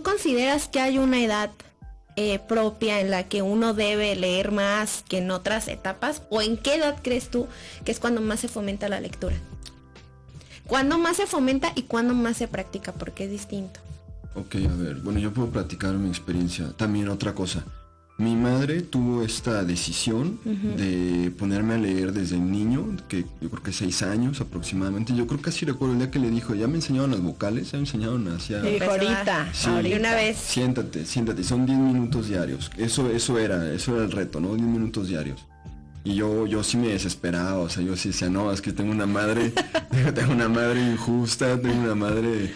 ¿tú consideras que hay una edad eh, propia en la que uno debe leer más que en otras etapas? ¿O en qué edad crees tú que es cuando más se fomenta la lectura? ¿Cuándo más se fomenta y cuándo más se practica? Porque es distinto. Ok, a ver, bueno, yo puedo platicar mi experiencia. También otra cosa. Mi madre tuvo esta decisión de ponerme a leer desde niño, que yo creo que seis años aproximadamente. Yo creo que así recuerdo el día que le dijo, ya me enseñaron las vocales, ya me enseñaron hacia... Sí, ahorita, Sí. ahorita. una vez. Siéntate, siéntate, son 10 minutos diarios. Eso, eso era, eso era el reto, ¿no? 10 minutos diarios. Y yo, yo sí me desesperaba, o sea, yo sí decía, no, es que tengo una madre, tengo una madre injusta, tengo una madre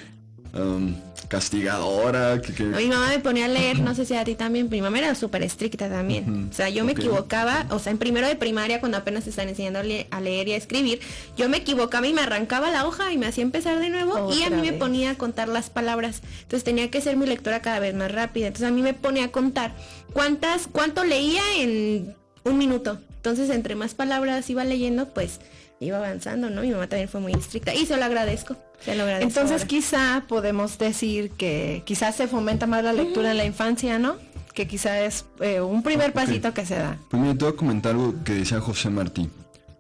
um, castigadora, que, que- Mi mamá me ponía a leer, no sé si a ti también, mi mamá era súper estricta también. O sea, yo me equivocaba, o sea, en primero de primaria, cuando apenas te están enseñando a, le- a leer y a escribir, yo me equivocaba y me arrancaba la hoja y me hacía empezar de nuevo y a mí me ponía a contar las palabras. Entonces tenía que ser mi lectora cada vez más rápida. Entonces a mí me ponía a contar cuántas, cuánto leía en un minuto. Entonces entre más palabras iba leyendo, pues iba avanzando, ¿no? Mi mamá también fue muy estricta y se lo agradezco. Se lo agradezco. Entonces ahora. quizá podemos decir que quizás se fomenta más la lectura en la infancia, ¿no? Que quizá es eh, un primer pasito que se da. Pues mira, te voy a comentar algo que decía José Martí,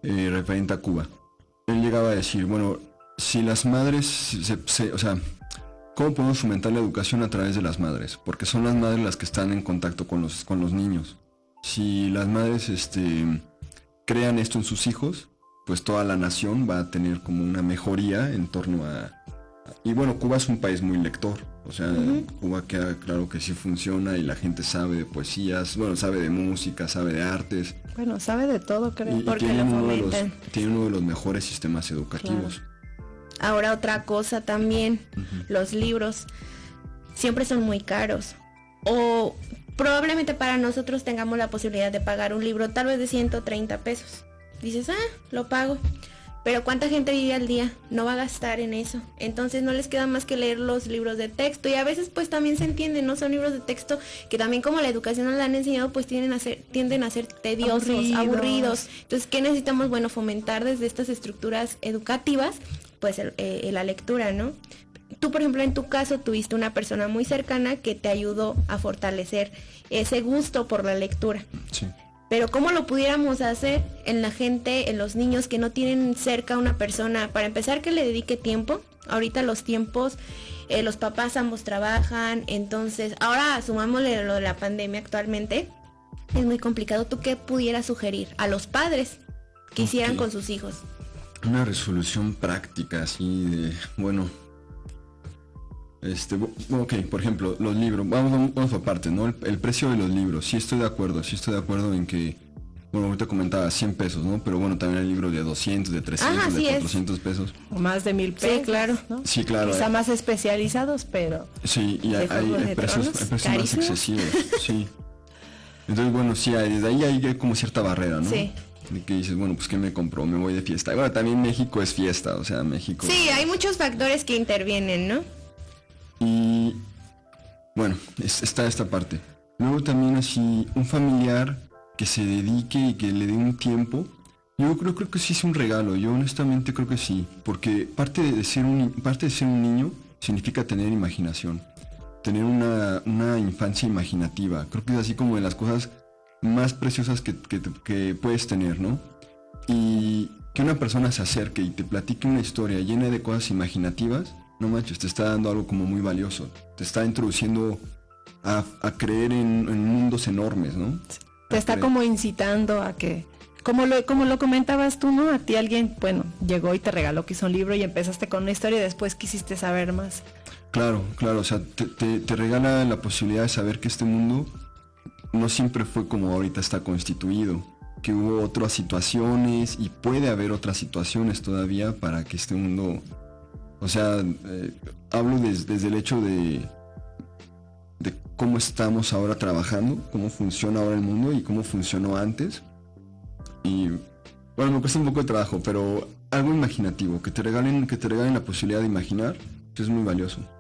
eh, referente a Cuba. Él llegaba a decir, bueno, si las madres, se, se- o sea, ¿cómo podemos fomentar la educación a través de las madres? Porque son las madres las que están en contacto con los, con los niños. Si las madres este, crean esto en sus hijos, pues toda la nación va a tener como una mejoría en torno a... Y bueno, Cuba es un país muy lector. O sea, Cuba queda claro que sí funciona y la gente sabe de poesías, bueno, sabe de música, sabe de artes. Bueno, sabe de todo, creo. Y, y Porque tienen lo uno de, los, tienen uno de los mejores sistemas educativos. Ahora otra cosa también, los libros siempre son muy caros. O probablemente para nosotros tengamos la posibilidad de pagar un libro tal vez de 130 pesos. Dices, ah, lo pago. Pero ¿cuánta gente vive al día? No va a gastar en eso. Entonces no les queda más que leer los libros de texto. Y a veces pues también se entiende, ¿no? Son libros de texto que también como la educación nos la han enseñado, pues tienden a ser, tienden a ser tediosos, Aburridos. aburridos. Entonces, ¿qué necesitamos? Bueno, fomentar desde estas estructuras educativas, pues el- eh, la lectura, ¿no? Tú, por ejemplo, en tu caso tuviste una persona muy cercana que te ayudó a fortalecer ese gusto por la lectura. Sí. Pero ¿cómo lo pudiéramos hacer en la gente, en los niños que no tienen cerca una persona? Para empezar, que le dedique tiempo. Ahorita los tiempos, eh, los papás ambos trabajan, entonces, ahora sumámosle lo de la pandemia actualmente, es muy complicado. ¿Tú qué pudieras sugerir a los padres que hicieran con sus hijos? Una resolución práctica, así de, bueno. Este, ok, por ejemplo, los libros, vamos, vamos, partes, ¿no? El, el precio de los libros, sí estoy de acuerdo, sí estoy de acuerdo en que, bueno, ahorita comentaba 100 pesos, ¿no? Pero bueno, también hay libros de 200, de 300, Ajá, de así es. 400 pesos. O más de mil pesos. claro. ¿no? Sí, claro. Quizá eh. más especializados, pero Sí, y hay, hay- hay de precios, Tronos, hay precios más excesivos, sí. Entonces, bueno, sí, hay- desde ahí hay como cierta barrera, ¿no? Sí. Que dices, bueno, pues ¿qué me compró? Me voy de fiesta. Bueno, también México es fiesta, o sea, México... Sí, hay muchos factores que intervienen, ¿no? Bueno, es- está esta parte. Luego también así, un familiar que se dedique y que le dé un tiempo. Yo creo, creo que sí es un regalo, yo honestamente creo que sí, porque parte de ser un, parte de ser un niño significa tener imaginación, tener una, una infancia imaginativa. Creo que es así como de las cosas más preciosas que- que puedes tener, ¿no? Y que una persona se acerque y te platique una historia llena de cosas imaginativas, no manches, te está dando algo como muy valioso. Te está introduciendo a, a creer en, en mundos enormes, ¿no? te A está creer- como incitando a que, como lo, como lo comentabas tú, ¿no? A ti alguien, bueno, llegó y te regaló quizá un libro y empezaste con una historia y después quisiste saber más. Claro, claro, o sea, te, te- te regala la posibilidad de saber que este mundo no siempre fue como ahorita está constituido, que hubo otras situaciones y puede haber otras situaciones todavía para que este mundo, o sea, eh, hablo des- desde el hecho de, de cómo estamos ahora trabajando, cómo funciona ahora el mundo y cómo funcionó antes. Y bueno, me cuesta un poco de trabajo, pero algo imaginativo, que te regalen, que te regalen la posibilidad de imaginar, es muy valioso.